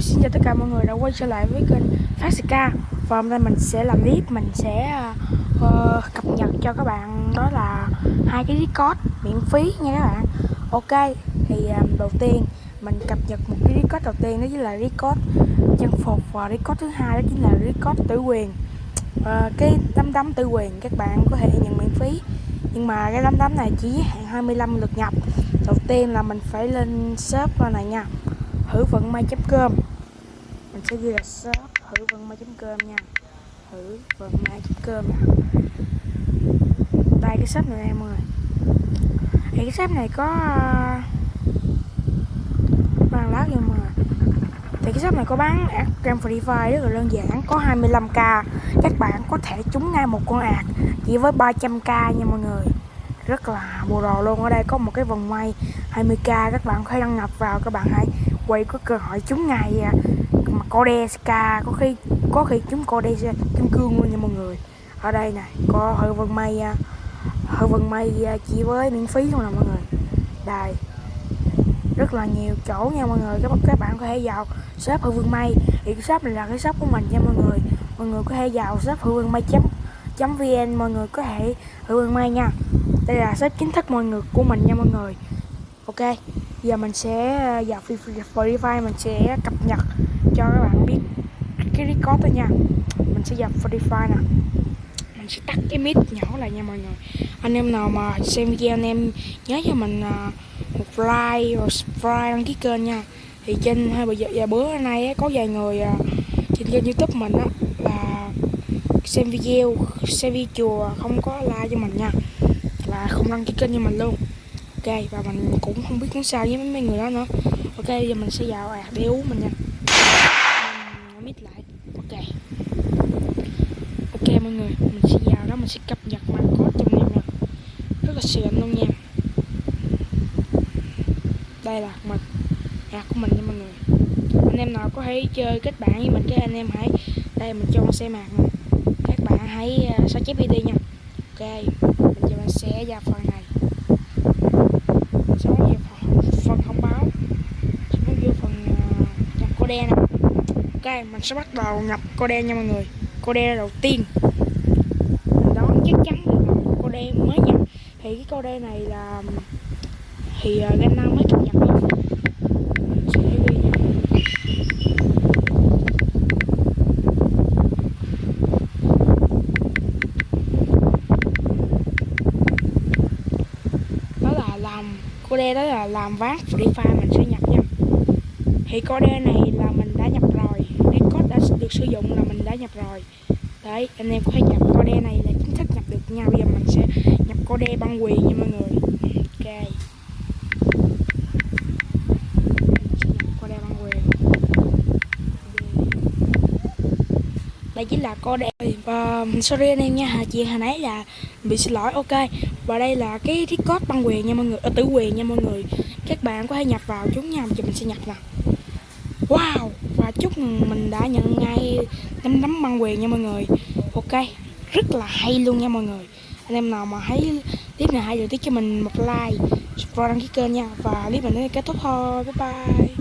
xin chào tất cả mọi người đã quay trở lại với kênh Phát Và hôm nay mình sẽ làm clip, mình sẽ uh, cập nhật cho các bạn đó là hai cái record miễn phí nha các bạn. Ok, thì um, đầu tiên mình cập nhật một cái record đầu tiên đó chính là record trang phục. Và record thứ hai đó chính là record tử quyền. Uh, Cái tấm tấm tử quyền các bạn có thể nhận miễn phí. Nhưng mà cái tấm tấm này chỉ giới hạn 25 lượt nhập. Đầu tiên là mình phải lên shop này nha thử vận may.com mình sẽ ghi là shop thử vận may.com nha. Thử vận may.com cơm đây, cái shop này em uh, mọi người. Thì cái shop này có bán lá nha mọi người. Thì cái shop này có bán ạc Grand Free Fire rất là đơn giản, có 25k các bạn có thể trúng ngay một con ạc chỉ với 300k nha, mọi người rất là mùa đồ luôn. Ở đây có một cái vòng may 20k các bạn có thể đăng nhập vào các bạn hãy quay có cơ hội trúng ngày à. mà có đe ska có khi có khi chúng trúng Kodeska kim cương luôn nha mọi người. Ở đây này có hơi vân may à, hơi vân may à, chỉ với miễn phí luôn nè mọi người. Đây. Rất là nhiều chỗ nha mọi người. Các các bạn có thể vào shop hư vương may. Thì cái shop này là cái shop của mình nha mọi người. Mọi người có thể vào shop hư vương may chấm chấm vn mọi người có thể hư vương may nha đây là shop chính thức mọi người của mình nha mọi người. Ok giờ mình sẽ ờ, vào Spotify mình sẽ cập nhật cho các bạn biết cái record thôi nha. Mình sẽ vào Spotify nè. Mình sẽ tắt cái mic nhỏ lại nha mọi người. Anh em nào mà xem video anh em nhớ cho mình ờ, một like và subscribe đăng ký kênh nha. Thì trên hai bây giờ, giờ bữa nay có vài người ờ, trên kênh youtube mình á là xem video xem video chùa không có like cho mình nha là không đăng ký kênh cho mình luôn. Ok và mình cũng không biết nói sao với mấy người đó nữa. Ok giờ mình sẽ vào à để uống mình nha. Mình mít lại. Ok. Ok mọi người mình sẽ vào đó mình sẽ cập nhật mà có trong em nè rất là sườn luôn nha. Đây là mình hạt của mình nha mọi người. Anh em nào có thể chơi kết bạn với mình cái anh em hãy đây mình cho xe mạc nè các bạn hãy uh, sao chép đi nha. Ok sẽ ra phần này. Sau về phần thông báo. Xuống vô phần uh, nhập code nè ok mình sẽ bắt đầu nhập code nha mọi người. Code đầu tiên. Đó chắc chắn là code mới nhập. Thì cái code này là thì ờ, uh, Gana mới cập nhật luôn sẽ ghi nha đó là code đó là làm ván free fire mình sẽ nhập nha. Thì code này là mình đã nhập rồi. Record đã được sử dụng là mình đã nhập rồi. Đấy, anh em có thể nhập. Code này là chính thức nhập được nha. Bây giờ mình sẽ nhập code băng quyền nha mọi người. Đây chính là cô đẹp. Và um, sorry anh em nha chị hồi nãy là bị xin lỗi, ok. Và đây là cái record băng quyền nha mọi người ở tử quyền nha mọi người. Các bạn có thể nhập vào, chúng nha giờ mình sẽ nhập nè wow, và chúc mình đã nhận ngay nắm nắm băng quyền nha mọi người. Ok, rất là hay luôn nha mọi người. Anh em nào mà thấy clip này hay thì tiếp cho mình một like subscribe đăng ký kênh nha. Và clip mình đến kết thúc thôi, bye bye.